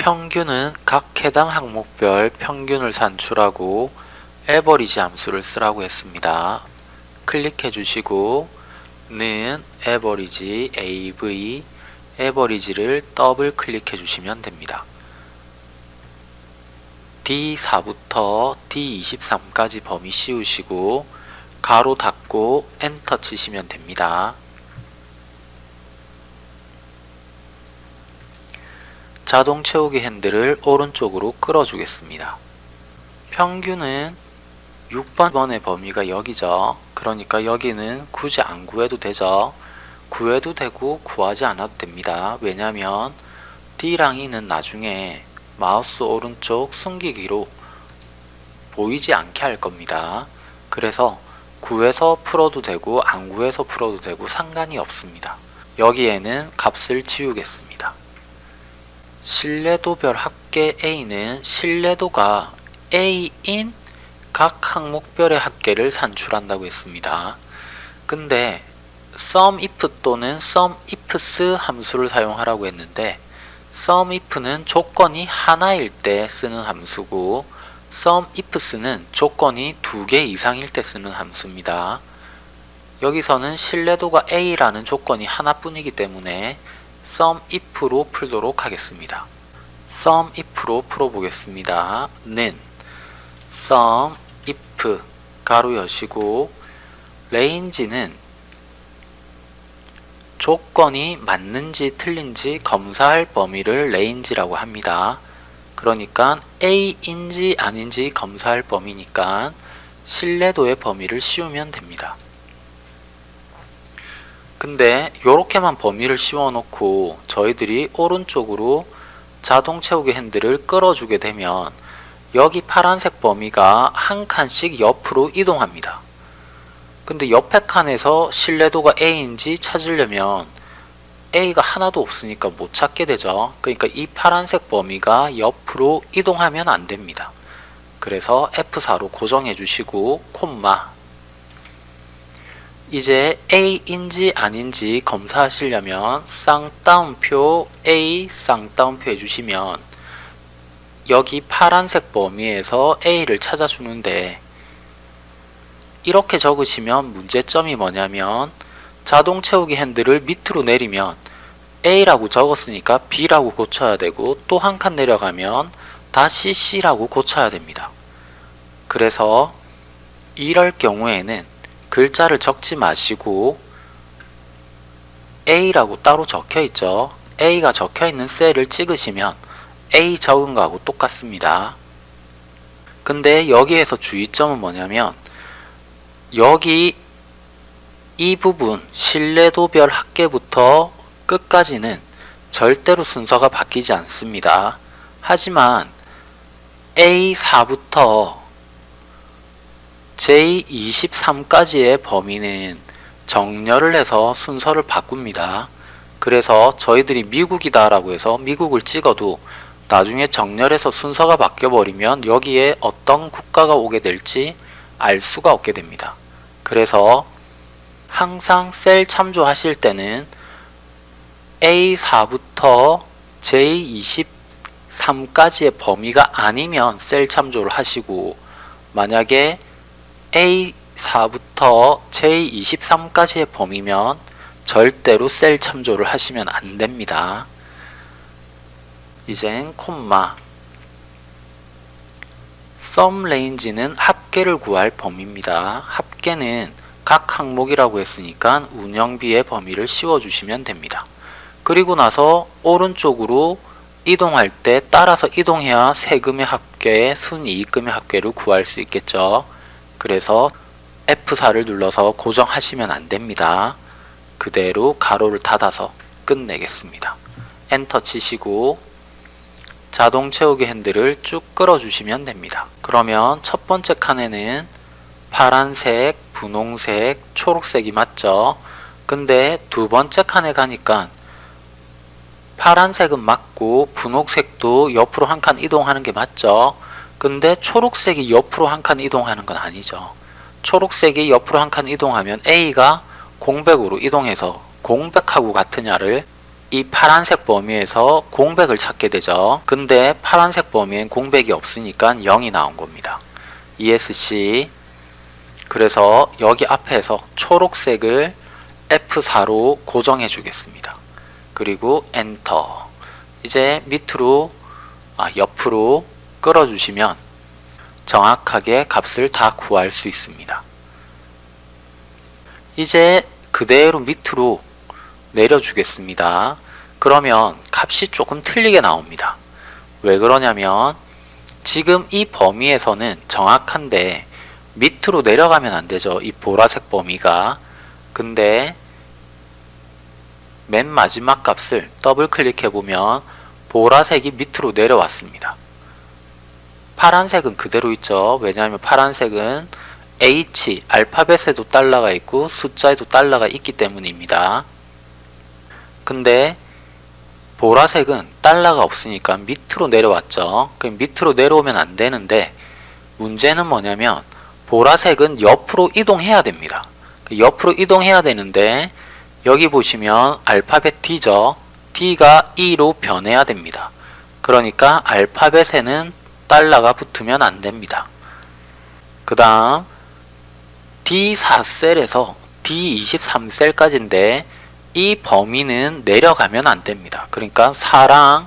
평균은 각 해당 항목별 평균을 산출하고 AVERAGE 함수를 쓰라고 했습니다. 클릭해 주시고 는 에버리지 AV 에버리지를 더블 클릭해 주시면 됩니다. D4부터 D23까지 범위 씌우시고 괄호 닫고 엔터 치시면 됩니다. 자동 채우기 핸들을 오른쪽으로 끌어주겠습니다. 평균은 6번의 범위가 여기죠. 그러니까 여기는 굳이 안 구해도 되죠. 구해도 되고 구하지 않아도 됩니다. 왜냐하면 D랑 E는 나중에 마우스 오른쪽 숨기기로 보이지 않게 할 겁니다. 그래서 구해서 풀어도 되고 안 구해서 풀어도 되고 상관이 없습니다. 여기에는 값을 지우겠습니다. 신뢰도별 합계 A는 신뢰도가 A인 각 항목별의 합계를 산출한다고 했습니다. 근데 SUMIF 또는 SUMIFS 함수를 사용하라고 했는데 SUMIF는 조건이 하나일 때 쓰는 함수고 SUMIFS는 조건이 두 개 이상일 때 쓰는 함수입니다. 여기서는 신뢰도가 A라는 조건이 하나뿐이기 때문에 SUMIF로 풀도록 하겠습니다. SUMIF로 풀어보겠습니다. 는 SUMIF 괄호 여시고 range는 조건이 맞는지 틀린지 검사할 범위를 range라고 합니다. 그러니까 A인지 아닌지 검사할 범위니까 신뢰도의 범위를 씌우면 됩니다. 근데 이렇게만 범위를 씌워 놓고 저희들이 오른쪽으로 자동 채우기 핸들을 끌어주게 되면 여기 파란색 범위가 한 칸씩 옆으로 이동합니다. 근데 옆에 칸에서 신뢰도가 A인지 찾으려면 A가 하나도 없으니까 못 찾게 되죠. 그러니까 이 파란색 범위가 옆으로 이동하면 안 됩니다. 그래서 F4로 고정해 주시고 콤마 이제 A인지 아닌지 검사하시려면 쌍따옴표 A 쌍따옴표 해주시면 여기 파란색 범위에서 A를 찾아주는데 이렇게 적으시면 문제점이 뭐냐면 자동 채우기 핸들을 밑으로 내리면 A라고 적었으니까 B라고 고쳐야 되고 또 한 칸 내려가면 다시 C라고 고쳐야 됩니다. 그래서 이럴 경우에는 글자를 적지 마시고 A라고 따로 적혀 있죠. A가 적혀 있는 셀을 찍으시면 A 적은 거하고 똑같습니다. 근데 여기에서 주의점은 뭐냐면 여기 이 부분 신뢰도별 합계부터 끝까지는 절대로 순서가 바뀌지 않습니다. 하지만 A4부터 J23까지의 범위는 정렬을 해서 순서를 바꿉니다. 그래서 저희들이 미국이다 라고 해서 미국을 찍어도 나중에 정렬해서 순서가 바뀌어 버리면 여기에 어떤 국가가 오게 될지 알 수가 없게 됩니다. 그래서 항상 셀 참조하실 때는 A4부터 J23까지의 범위가 아니면 셀 참조를 하시고 만약에 A4부터 J23까지의 범위면 절대로 셀 참조를 하시면 안 됩니다. 이젠 콤마 sum range는 합계를 구할 범위입니다. 합계는 각 항목이라고 했으니까 운영비의 범위를 씌워주시면 됩니다. 그리고 나서 오른쪽으로 이동할 때 따라서 이동해야 세금의 합계, 순이익금의 합계를 구할 수 있겠죠. 그래서 F4를 눌러서 고정하시면 안됩니다. 그대로 괄호를 닫아서 끝내겠습니다. 엔터 치시고 자동 채우기 핸들을 쭉 끌어주시면 됩니다. 그러면 첫 번째 칸에는 파란색, 분홍색, 초록색이 맞죠? 근데 두 번째 칸에 가니까 파란색은 맞고 분홍색도 옆으로 한 칸 이동하는 게 맞죠? 근데 초록색이 옆으로 한 칸 이동하는 건 아니죠. 초록색이 옆으로 한 칸 이동하면 A가 공백으로 이동해서 공백하고 같으냐를 이 파란색 범위에서 공백을 찾게 되죠. 근데 파란색 범위엔 공백이 없으니까 0이 나온 겁니다. ESC 그래서 여기 앞에서 초록색을 F4로 고정해 주겠습니다. 그리고 엔터 이제 밑으로 아, 옆으로 끌어 주시면 정확하게 값을 다 구할 수 있습니다. 이제 그대로 밑으로 내려주겠습니다. 그러면 값이 조금 틀리게 나옵니다. 왜 그러냐면 지금 이 범위에서는 정확한데 밑으로 내려가면 안 되죠. 이 보라색 범위가. 근데 맨 마지막 값을 더블 클릭해 보면 보라색이 밑으로 내려왔습니다. 파란색은 그대로 있죠. 왜냐하면 파란색은 H, 알파벳에도 달러가 있고 숫자에도 달러가 있기 때문입니다. 근데 보라색은 달러가 없으니까 밑으로 내려왔죠. 그럼 밑으로 내려오면 안 되는데 문제는 뭐냐면 보라색은 옆으로 이동해야 됩니다. 그 옆으로 이동해야 되는데 여기 보시면 알파벳 D죠. D가 E로 변해야 됩니다. 그러니까 알파벳에는 달러가 붙으면 안 됩니다. 그 다음 D4셀에서 D23셀까지인데 이 범위는 내려가면 안 됩니다. 그러니까 4랑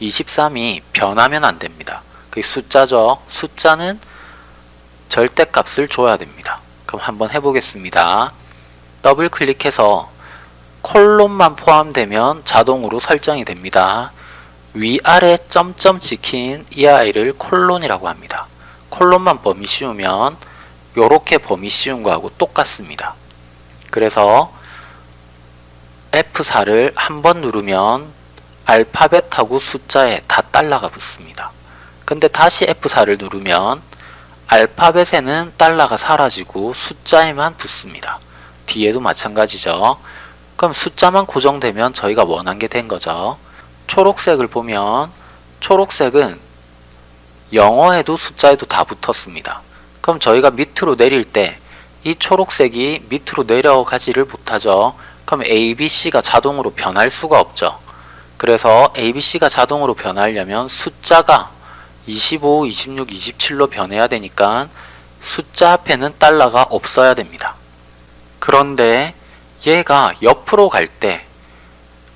23이 변하면 안 됩니다. 그 숫자죠. 숫자는 절대값을 줘야 됩니다. 그럼 한번 해보겠습니다. 더블 클릭해서 콜론만 포함되면 자동으로 설정이 됩니다. 위아래 점점 찍힌 이 아이를 콜론이라고 합니다. 콜론만 범위 씌우면 요렇게 범위 씌운 거하고 똑같습니다. 그래서 F4를 한 번 누르면 알파벳하고 숫자에 다 달러가 붙습니다. 근데 다시 F4를 누르면 알파벳에는 달러가 사라지고 숫자에만 붙습니다. 뒤에도 마찬가지죠. 그럼 숫자만 고정되면 저희가 원한 게 된 거죠. 초록색을 보면 초록색은 영어에도 숫자에도 다 붙었습니다. 그럼 저희가 밑으로 내릴 때 이 초록색이 밑으로 내려가지를 못하죠. 그럼 ABC가 자동으로 변할 수가 없죠. 그래서 ABC가 자동으로 변하려면 숫자가 25, 26, 27로 변해야 되니까 숫자 앞에는 달러가 없어야 됩니다. 그런데 얘가 옆으로 갈 때,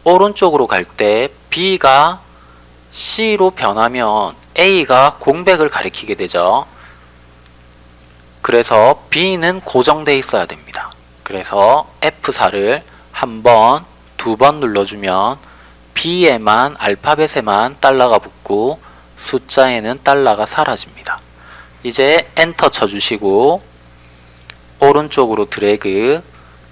오른쪽으로 갈 때 B가 C로 변하면 A가 공백을 가리키게 되죠. 그래서 B는 고정되어 있어야 됩니다. 그래서 F4를 한 번, 두 번 눌러주면 B에만 알파벳에만 달러가 붙고 숫자에는 달러가 사라집니다. 이제 엔터 쳐주시고 오른쪽으로 드래그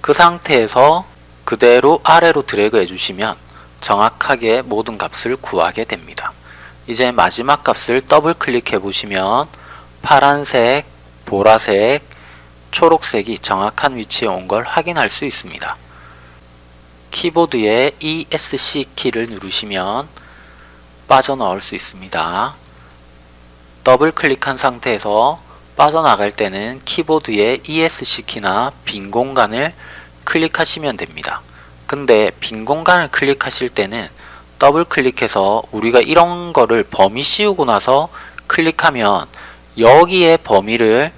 그 상태에서 그대로 아래로 드래그 해주시면 정확하게 모든 값을 구하게 됩니다. 이제 마지막 값을 더블 클릭해 보시면 파란색, 보라색, 초록색이 정확한 위치에 온 걸 확인할 수 있습니다. 키보드에 ESC 키를 누르시면 빠져나올 수 있습니다. 더블 클릭한 상태에서 빠져나갈 때는 키보드의 ESC 키나 빈 공간을 클릭하시면 됩니다. 근데 빈 공간을 클릭하실 때는 더블 클릭해서 우리가 이런 거를 범위 씌우고 나서 클릭하면 여기에 범위를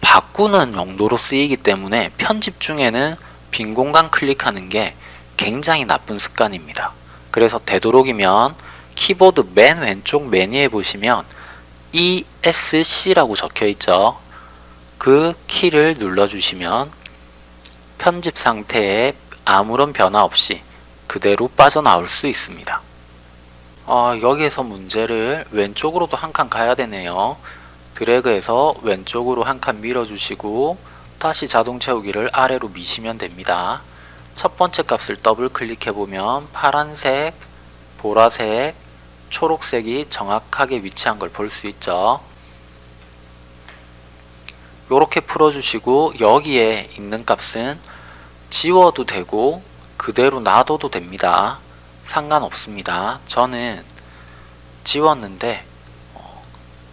바꾸는 용도로 쓰이기 때문에 편집 중에는 빈 공간 클릭하는 게 굉장히 나쁜 습관입니다. 그래서 되도록이면 키보드 맨 왼쪽 메뉴에 보시면 ESC라고 적혀 있죠. 그 키를 눌러주시면 편집 상태에 아무런 변화 없이 그대로 빠져나올 수 있습니다. 어, 여기에서 문제를 왼쪽으로도 한 칸 가야 되네요. 드래그해서 왼쪽으로 한 칸 밀어주시고 다시 자동 채우기를 아래로 미시면 됩니다. 첫 번째 값을 더블 클릭해보면 파란색, 보라색, 초록색이 정확하게 위치한 걸 볼 수 있죠. 이렇게 풀어주시고 여기에 있는 값은 지워도 되고 그대로 놔둬도 됩니다. 상관없습니다. 저는 지웠는데 어,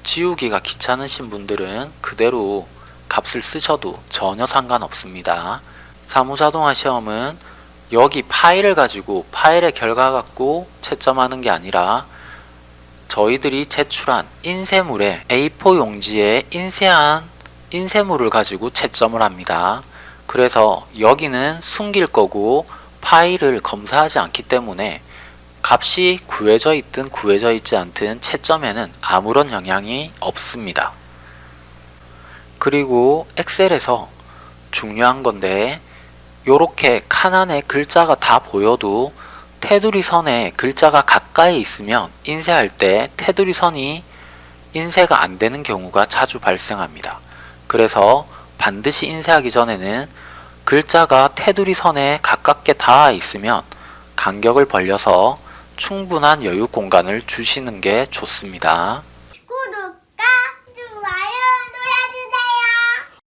지우기가 귀찮으신 분들은 그대로 값을 쓰셔도 전혀 상관없습니다. 사무자동화 시험은 여기 파일을 가지고 파일의 결과 갖고 채점하는 게 아니라 저희들이 제출한 인쇄물에 A4 용지에 인쇄한 인쇄물을 가지고 채점을 합니다. 그래서 여기는 숨길 거고 파일을 검사하지 않기 때문에 값이 구해져 있든 구해져 있지 않든 채점에는 아무런 영향이 없습니다. 그리고 엑셀에서 중요한 건데 요렇게 칸 안에 글자가 다 보여도 테두리 선에 글자가 가까이 있으면 인쇄할 때 테두리 선이 인쇄가 안 되는 경우가 자주 발생합니다. 그래서 반드시 인쇄하기 전에는 글자가 테두리 선에 가깝게 닿아 있으면 간격을 벌려서 충분한 여유 공간을 주시는 게 좋습니다.